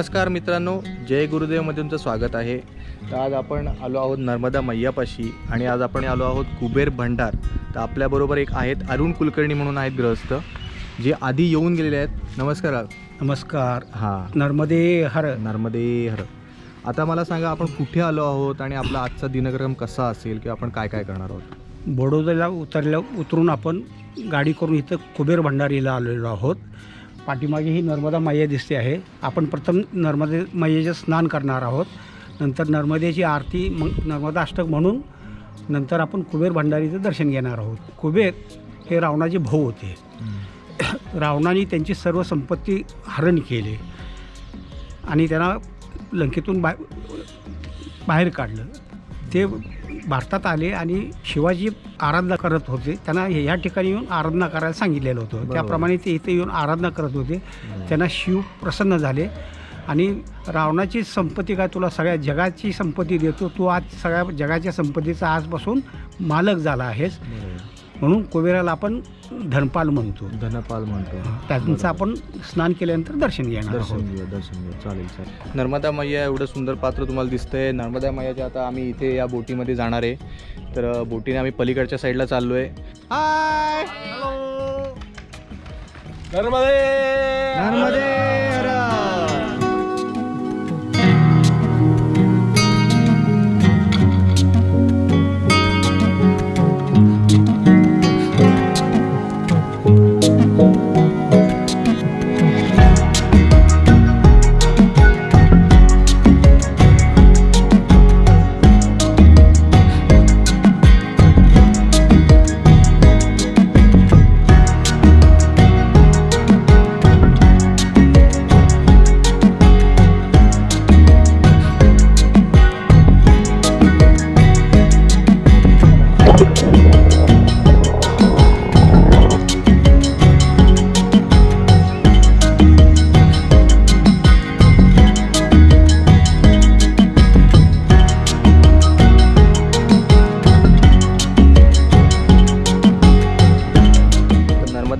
नमस्कार मित्रांनो जय गुरुदेवमध्ये तुमचं स्वागत आहे. तर आज आपण आलो आहोत नर्मदा मैयापाशी आणि आज आपण आलो आहोत कुबेर भंडार. तर आपल्याबरोबर एक आहेत अरुण कुलकर्णी म्हणून आहेत ग्रहस्थ जे आधी येऊन गेलेले आहेत. नमस्कार नमस्कार. हां. नर्मदे हर. नर्मदे हर. आता मला सांगा आपण कुठे आलो आहोत आणि आपला आजचा दिनक्रम कसा असेल किंवा आपण काय काय करणार आहोत? बडोद्याला उतरल्या उतरून आपण गाडी करून इथं कुबेर भंडारीला आलेलो आहोत. पाठीमागे ही नर्मदा मैया दिसते आहे. आपण प्रथम नर्मदे मैयाचे स्नान करणार आहोत. नंतर नर्मदेची आरती मग नर्मदा अष्टक म्हणून. नंतर आपण कुबेर भंडारीचं दर्शन घेणार आहोत. कुबेर हे रावणाचे भाऊ होते. रावणाने त्यांची सर्व संपत्ती हरण केली. आणि त्यांना लंकेतून बा बाहेर काढलं. ते भारतात आले आणि शिवाजी आराधना करत होते. त्यांना या ठिकाणी येऊन आराधना करायला सांगितलेलं होतं. त्याप्रमाणे ते इथे येऊन आराधना करत होते. त्यांना शिव प्रसन्न झाले. आणि रावणाची संपत्ती काय तुला सगळ्या जगाची संपत्ती देतो. तू आज सगळ्या जगाच्या संपत्तीचा आजपासून मालक झाला आहेस. म्हणून कुबेराला आपण धनपाल म्हणतो. धनपाल म्हणतो. त्यांचं आपण स्नान केल्यानंतर दर्शन घेणार दर्शन घेऊया दर्शन घेऊया. चालेल चालेल. नर्मदा मैया एवढं सुंदर पात्र तुम्हाला दिसतंय. नर्मदा मैयाच्या आता आम्ही इथे या बोटीमध्ये जाणार आहे. तर बोटीने आम्ही पलीकडच्या साईडला चाललो आहे हाय नर्मदे! हर.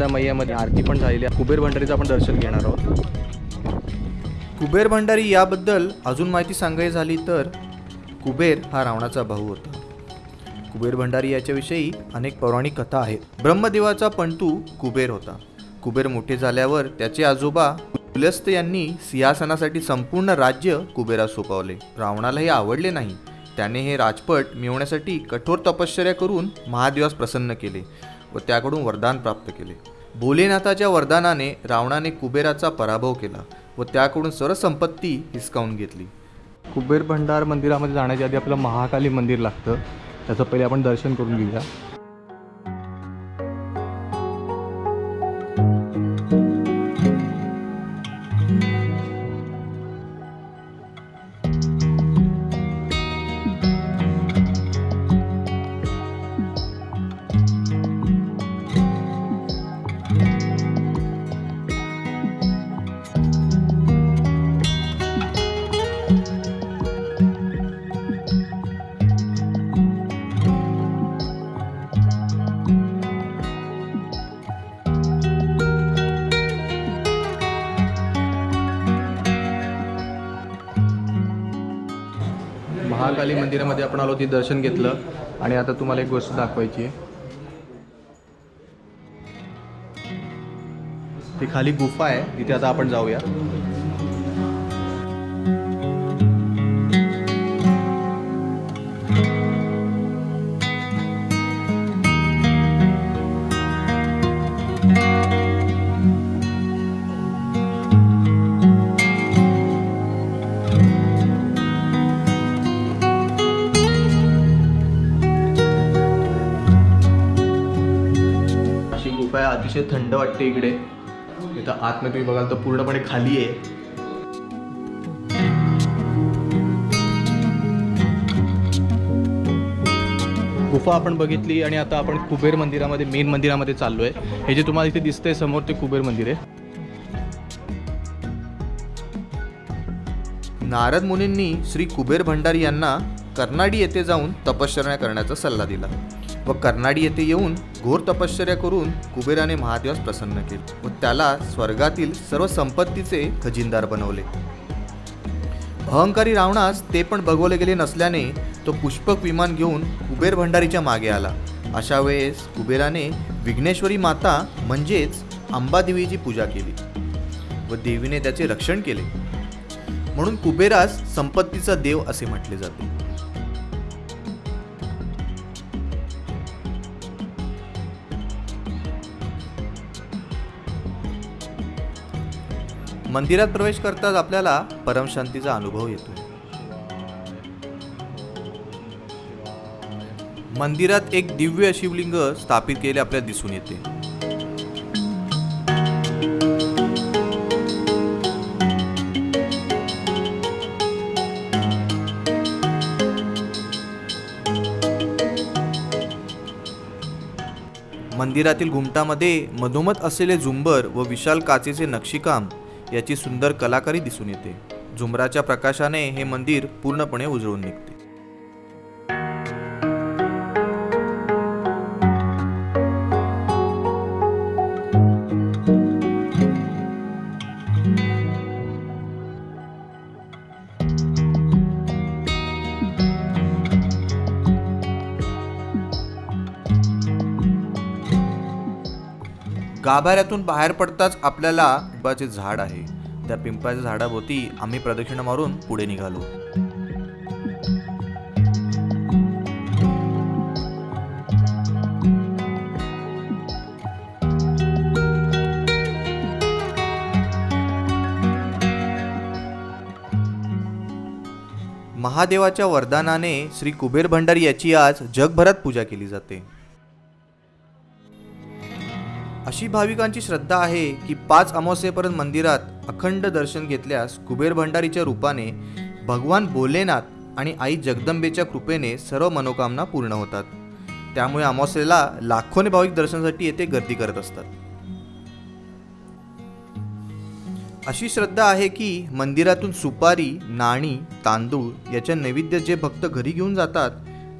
तर नर्मदा मैयामध्ये आरती पण झालेली आहे. कुबेर भंडारीचं आपण दर्शन घेणार आहोत. कुबेर भंडारी याबद्दल अजून माहिती सांगायची झाली तर कुबेर हा रावणाचा भाऊ होता. कुबेर भंडारी याच्याविषयी अनेक पौराणिक कथा आहेत. ब्रह्मदेवाचा पंटू कुबेर होता. कुबेर मोठे झाल्यावर त्याचे आजोबा पुलस्त यांनी सिंहासनासाठी संपूर्ण राज्य कुबेरास सोपवले. रावणाला हे आवडले नाही. त्याने हे राजपट मिळवण्यासाठी कठोर तपश्चर्या करून महादेवास प्रसन्न केले. व त्याकडून वरदान प्राप्त केले. भोलेनाथाच्या वरदानाने रावणाने कुबेराचा पराभव केला व त्याकडून सर्व संपत्ती हिसकावून घेतली. कुबेर भंडार मंदिरामध्ये जाण्याच्या आधी आपलं महाकाली मंदिर लागतं. त्याचं पहिले आपण दर्शन करून घेऊया. महाकाली मंदिरामध्ये आपण आलो ते दर्शन घेतलं. आणि आता तुम्हाला एक गोष्ट दाखवायची आहे. ती खाली गुफा आहे तिथे आता आपण जाऊया. अतिशय थंड वाटते इकडे. इथं आतमध्ये तुम्ही बघाल तर पूर्णपणे खाली आहे. गुफा आपण बघितली आणि आता आपण कुबेर मंदिरामध्ये मेन मंदिरामध्ये चाललो आहे हे जे तुम्हाला इथे दिसतंय समोर ते कुबेर मंदिर आहे. नारद मुनींनी श्री कुबेर भंडारी यांना कर्नाडी येथे जाऊन तपश्चर्या करण्याचा सल्ला दिला. व कर्नाडी येथे येऊन घोर तपश्चर्या करून कुबेराने महादेवास प्रसन्न केले व त्याला स्वर्गातील सर्व संपत्तीचे खजिनदार बनवले. अहंकारी रावणास ते पण बघवले गेले नसल्याने तो पुष्पक विमान घेऊन कुबेर भंडारीच्या मागे आला. अशा वेळेस कुबेराने विघ्नेश्वरी माता म्हणजेच अंबादेवीची पूजा केली व देवीने त्याचे रक्षण केले. म्हणून कुबेरास संपत्तीचा देव असे म्हटले जाते. मंदिरात प्रवेश करताच आपल्याला परमशांतीचा अनुभव येतो. मंदिरात एक दिव्य शिवलिंग स्थापित केले आपल्याला दिसून येते. मंदिरातील घुमटामध्ये मधोमध असलेले झुंबर व विशाल काचेचे नक्षीकाम याची सुंदर कलाकारी दिसून येते. झुमराच्या प्रकाशाने हे मंदिर पूर्णपणे उजळून निघते. गाभाऱ्यातून बाहेर पडताच आपल्याला पिंपाचे झाड आहे. त्या पिंपळाच्या झाडाभोवती आम्ही प्रदक्षिणा मारून पुढे निघालो. महादेवाच्या वरदानाने श्री कुबेर भंडारी याची आज जगभरात पूजा केली जाते. अशी भाविकांची श्रद्धा आहे की पाच अमावस्येपर्यंत मंदिरात अखंड दर्शन घेतल्यास कुबेर भंडारीच्या रूपाने भगवान भोलेनाथ आणि आई जगदंबेच्या कृपेने सर्व मनोकामना पूर्ण होतात. त्यामुळे अमावस्येला लाखोने भाविक दर्शनासाठी येथे गर्दी करत असतात. अशी श्रद्धा आहे की मंदिरातून सुपारी नाणी तांदूळ याच्या नैवेद्य जे भक्त घरी घेऊन जातात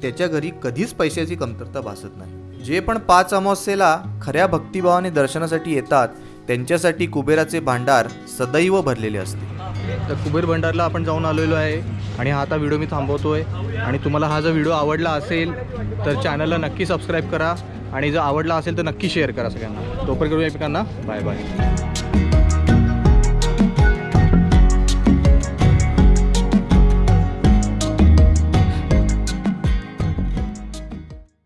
त्याच्या घरी कधीच पैशाची कमतरता भासत नाही. जे पण पाच अमावस्येला खऱ्या भक्तिभावाने दर्शनासाठी येतात त्यांच्यासाठी कुबेराचे भांडार सदैव भरलेले असते. तर कुबेर भंडारला आपण जाऊन आलेलो आहे आणि हा आता व्हिडिओ मी थांबवतोय. आणि तुम्हाला हा जर व्हिडिओ आवडला असेल तर चॅनलला नक्की सबस्क्राईब करा आणि जर आवडला असेल तर नक्की शेअर करा सगळ्यांना. तोपर्यंत करूया एकमेकांना. Bye bye.